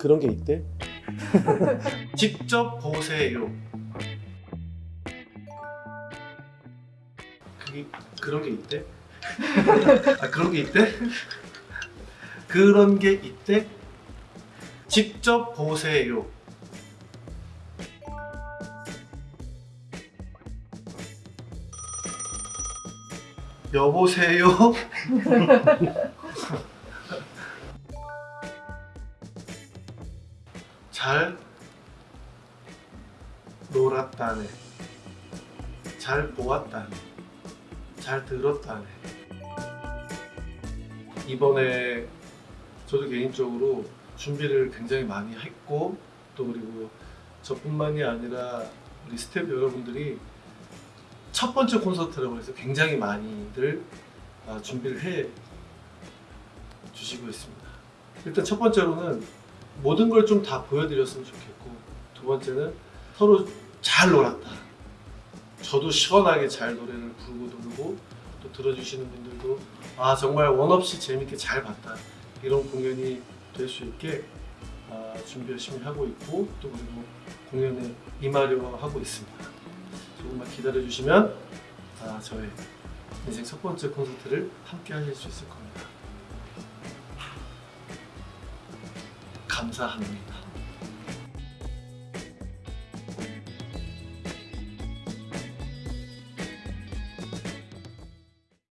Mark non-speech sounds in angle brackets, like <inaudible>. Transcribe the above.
그런 게 있대? <laughs> 직접 보세요. 그게 그런 게 있대? <laughs> 아 그런 게 있대? 그런 게 있대? 직접 보세요. 여보세요? <laughs> 잘 놀았다네. 잘 보았다네. 잘 들었다네. 이번에 저도 개인적으로 준비를 굉장히 많이 했고 또 그리고 저뿐만이 아니라 우리 스태프 여러분들이 첫 번째 콘서트라고 해서 굉장히 많이들 아, 준비를 해 주시고 있습니다. 일단 첫 번째로는 모든 걸 좀 다 보여드렸으면 좋겠고 두 번째는 서로 잘 놀았다. 저도 시원하게 잘 노래를 부르고 놀고 또 들어주시는 분들도 아 정말 원 없이 재밌게 잘 봤다 이런 공연이 될 수 있게 아, 준비 열심히 하고 있고 또 그리고 공연에 임하려 하고 있습니다. 조금만 기다려 주시면 아, 저의 인생 첫 번째 콘서트를 함께 하실 수 있을 겁니다. 감사합니다.